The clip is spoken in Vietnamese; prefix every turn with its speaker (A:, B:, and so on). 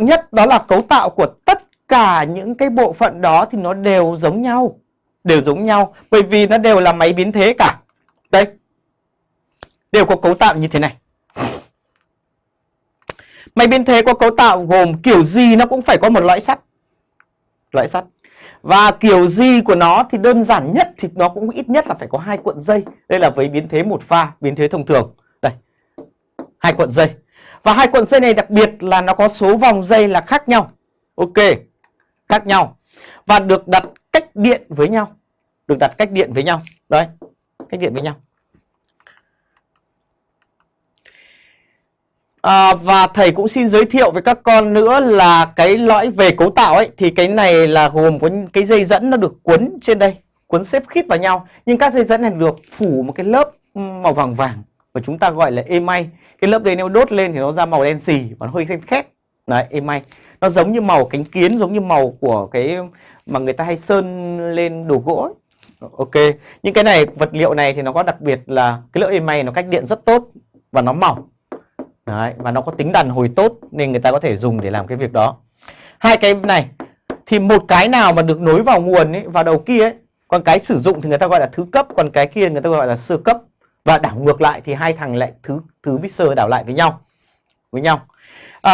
A: trọng nhất đó là cấu tạo của tất cả những cái bộ phận đó thì nó đều giống nhau. Đều giống nhau bởi vì nó đều là máy biến thế cả. Đây. Đều có cấu tạo như thế này. Máy biến thế có cấu tạo gồm kiểu gì nó cũng phải có một lõi sắt. Lõi sắt. Và kiểu gì của nó thì đơn giản nhất thì nó cũng ít nhất là phải có hai cuộn dây. Đây là với biến thế một pha, biến thế thông thường. Đây. Hai cuộn dây. Và hai cuộn dây này đặc biệt là nó có số vòng dây là khác nhau. Ok. Khác nhau. Và được đặt cách điện với nhau. Được đặt cách điện với nhau. Đấy. Cách điện với nhau. À, và thầy cũng xin giới thiệu với các con nữa là cái lõi về cấu tạo ấy thì cái này là gồm có cái dây dẫn nó được cuốn trên đây, cuốn xếp khít vào nhau. Nhưng các dây dẫn này được phủ một cái lớp màu vàng vàng và chúng ta gọi là emay. Cái lớp đấy nếu đốt lên thì nó ra màu đen xì và nó hơi khét khét. Đấy, emay. Nó giống như màu cánh kiến, giống như màu của cái mà người ta hay sơn lên đồ gỗ ấy. Ok, những cái này vật liệu này thì nó có đặc biệt là cái lớp emay nó cách điện rất tốt và nó mỏng Đấy, và nó có tính đàn hồi tốt nên người ta có thể dùng để làm cái việc đó. Hai cái này thì một cái nào mà được nối vào nguồn ấy, vào đầu kia ấy, còn cái sử dụng thì người ta gọi là thứ cấp, còn cái kia người ta gọi là sơ cấp. Và đảo ngược lại thì hai thằng lại thứ thứ vít đảo lại với nhau. Với nhau. À,